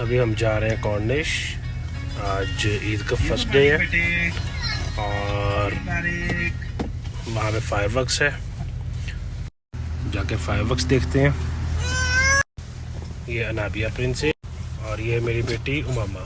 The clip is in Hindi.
अभी हम जा रहे हैं कॉर्निश आज ईद का फ़र्स्ट डे है। और वहाँ पे फायरवर्क्स है। जाके फायरवर्क्स देखते हैं। ये अनाबिया प्रिंस है और ये मेरी बेटी उमामा।